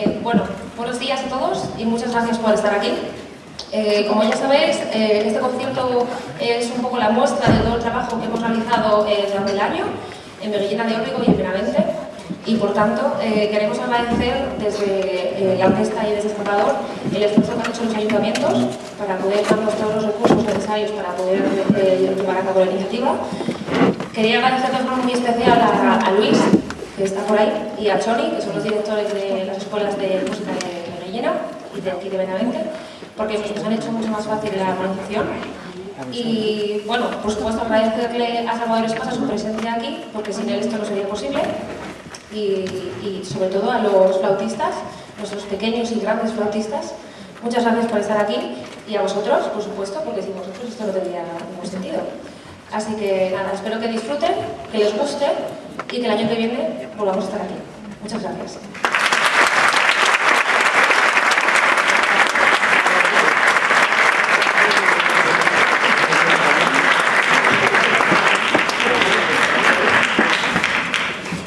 Eh, bueno, buenos días a todos y muchas gracias por estar aquí. Eh, como ya sabéis, eh, este concierto es un poco la muestra de todo el trabajo que hemos realizado durante el año en Beguillena de Órbigo y en Benavente y por tanto queremos agradecer desde la orquesta y desde el Escapador el esfuerzo que han hecho los ayuntamientos para poder darnos todos los recursos necesarios para poder llevar a cabo la iniciativa. Quería agradecer de forma muy especial a Luis, que está por ahí, y a Choni, que son los directores de las escuelas de música de Rellena y de aquí de Benavente, porque nos han hecho mucho más fácil la organización. Y bueno, por supuesto agradecerle a Salvador Espasa su presencia aquí, porque sin él esto no sería posible. Y, y sobre todo a los flautistas, nuestros pequeños y grandes flautistas, muchas gracias por estar aquí y a vosotros, por supuesto, porque sin vosotros esto no tendría ningún sentido. Así que nada, espero que disfruten, que les guste y que el año que viene volvamos a estar aquí. Muchas gracias.